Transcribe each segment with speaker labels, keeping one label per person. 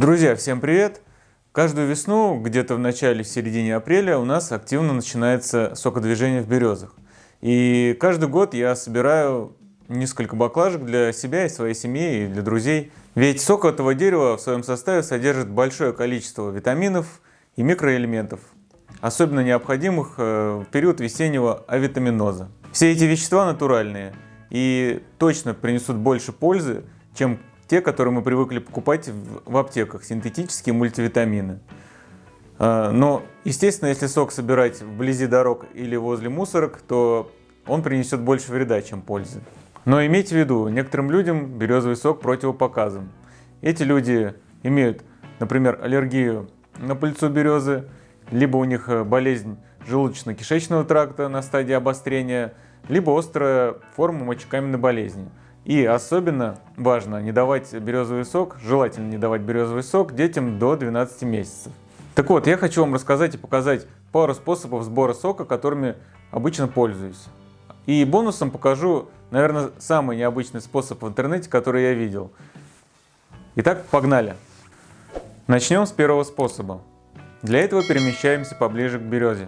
Speaker 1: Друзья, всем привет! Каждую весну, где-то в начале, в середине апреля у нас активно начинается сокодвижение в березах. И каждый год я собираю несколько баклажек для себя и своей семьи, и для друзей. Ведь сок этого дерева в своем составе содержит большое количество витаминов и микроэлементов, особенно необходимых э, в период весеннего авитаминоза. Все эти вещества натуральные и точно принесут больше пользы, чем те, которые мы привыкли покупать в аптеках, синтетические мультивитамины. А, но, естественно, если сок собирать вблизи дорог или возле мусорок, то он принесет больше вреда, чем пользы. Но имейте в виду, некоторым людям березовый сок противопоказан. Эти люди имеют, например, аллергию на пыльцу березы, либо у них э, болезнь желудочно-кишечного тракта на стадии обострения, либо острая форма мочекаменной болезни. И особенно важно не давать березовый сок, желательно не давать березовый сок детям до 12 месяцев. Так вот, я хочу вам рассказать и показать пару способов сбора сока, которыми обычно пользуюсь. И бонусом покажу, наверное, самый необычный способ в интернете, который я видел. Итак, погнали! Начнем с первого способа. Для этого перемещаемся поближе к березе.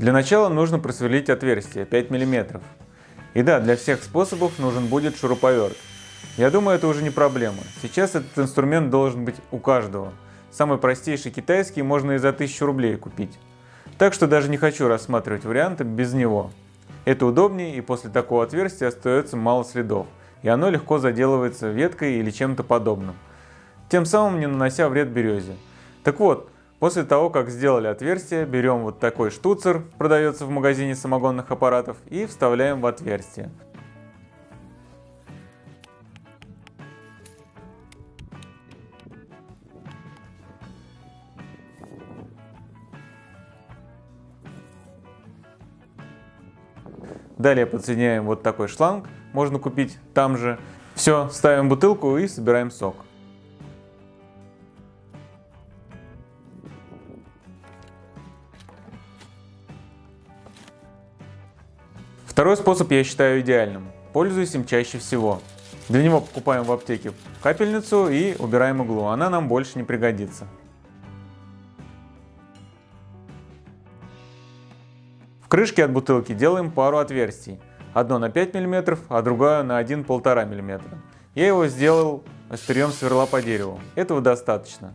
Speaker 1: Для начала нужно просверлить отверстие 5 мм. И да, для всех способов нужен будет шуруповерт. Я думаю, это уже не проблема. Сейчас этот инструмент должен быть у каждого. Самый простейший китайский можно и за 1000 рублей купить. Так что даже не хочу рассматривать варианты без него. Это удобнее и после такого отверстия остается мало следов, и оно легко заделывается веткой или чем-то подобным, тем самым не нанося вред березе. Так вот, После того, как сделали отверстие, берем вот такой штуцер, продается в магазине самогонных аппаратов, и вставляем в отверстие. Далее подсоединяем вот такой шланг, можно купить там же. Все, ставим бутылку и собираем сок. Второй способ я считаю идеальным. Пользуюсь им чаще всего. Для него покупаем в аптеке капельницу и убираем иглу. Она нам больше не пригодится. В крышке от бутылки делаем пару отверстий. Одно на 5 мм, а другое на 1-1,5 мм. Я его сделал острием сверла по дереву. Этого достаточно.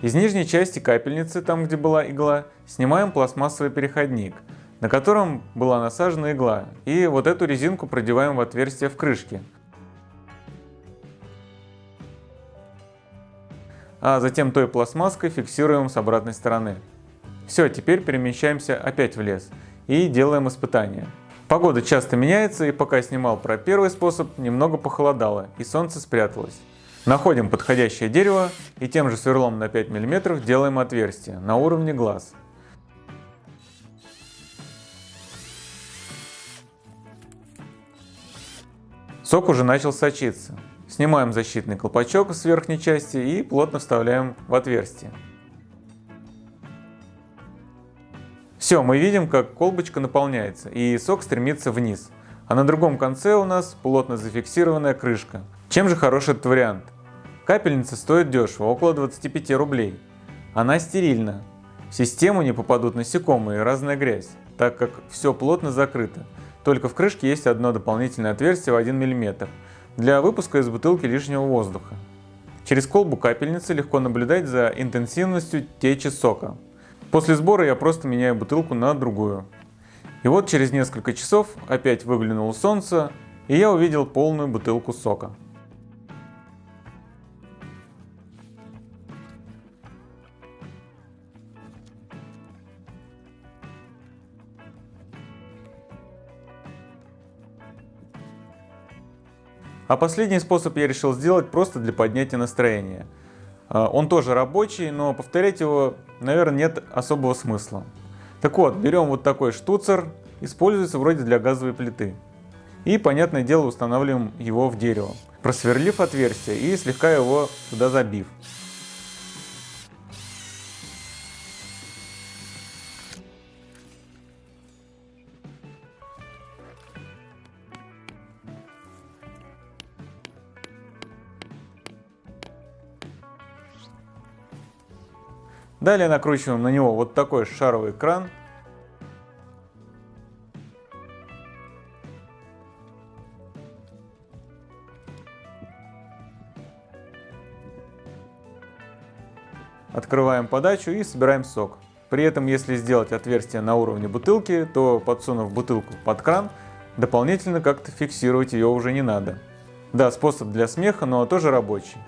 Speaker 1: Из нижней части капельницы, там где была игла, снимаем пластмассовый переходник, на котором была насажена игла, и вот эту резинку продеваем в отверстие в крышке. А затем той пластмасской фиксируем с обратной стороны. Все, теперь перемещаемся опять в лес и делаем испытания. Погода часто меняется, и пока снимал про первый способ, немного похолодало, и солнце спряталось. Находим подходящее дерево и тем же сверлом на 5 мм делаем отверстие на уровне глаз. Сок уже начал сочиться. Снимаем защитный колпачок с верхней части и плотно вставляем в отверстие. Все, мы видим, как колбочка наполняется и сок стремится вниз. А на другом конце у нас плотно зафиксированная крышка. Чем же хорош этот вариант? Капельница стоит дешево, около 25 рублей. Она стерильна. В систему не попадут насекомые и разная грязь, так как все плотно закрыто. Только в крышке есть одно дополнительное отверстие в 1 мм для выпуска из бутылки лишнего воздуха. Через колбу капельницы легко наблюдать за интенсивностью течи сока. После сбора я просто меняю бутылку на другую. И вот через несколько часов опять выглянуло солнце, и я увидел полную бутылку сока. А последний способ я решил сделать просто для поднятия настроения. А, он тоже рабочий, но повторять его, наверное, нет особого смысла. Так вот, берем вот такой штуцер, используется вроде для газовой плиты. И, понятное дело, устанавливаем его в дерево, просверлив отверстие и слегка его туда забив. Далее накручиваем на него вот такой шаровый кран. Открываем подачу и собираем сок. При этом, если сделать отверстие на уровне бутылки, то подсунув бутылку под кран, дополнительно как-то фиксировать ее уже не надо. Да, способ для смеха, но тоже рабочий.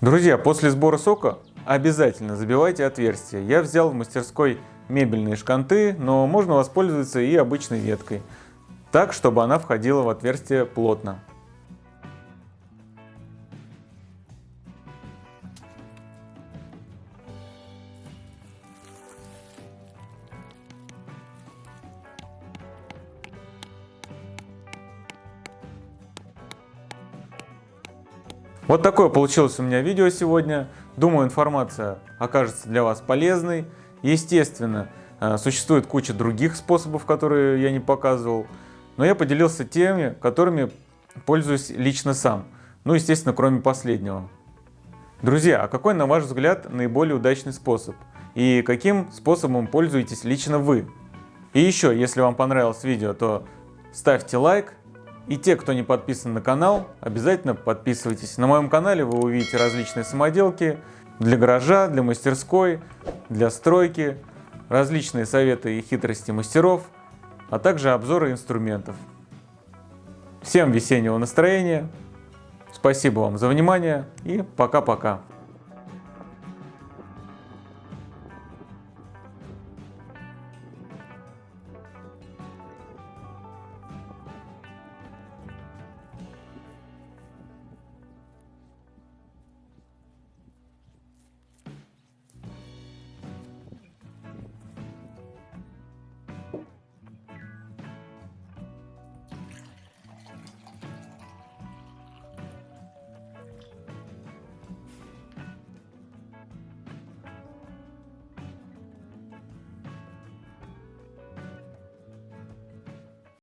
Speaker 1: Друзья, после сбора сока обязательно забивайте отверстия. Я взял в мастерской мебельные шканты, но можно воспользоваться и обычной веткой, так, чтобы она входила в отверстие плотно. Вот такое получилось у меня видео сегодня. Думаю, информация окажется для вас полезной. Естественно, э, существует куча других способов, которые я не показывал. Но я поделился теми, которыми пользуюсь лично сам. Ну, естественно, кроме последнего. Друзья, а какой, на ваш взгляд, наиболее удачный способ? И каким способом пользуетесь лично вы? И еще, если вам понравилось видео, то ставьте лайк, и те, кто не подписан на канал, обязательно подписывайтесь. На моем канале вы увидите различные самоделки для гаража, для мастерской, для стройки, различные советы и хитрости мастеров, а также обзоры инструментов. Всем весеннего настроения, спасибо вам за внимание и пока-пока.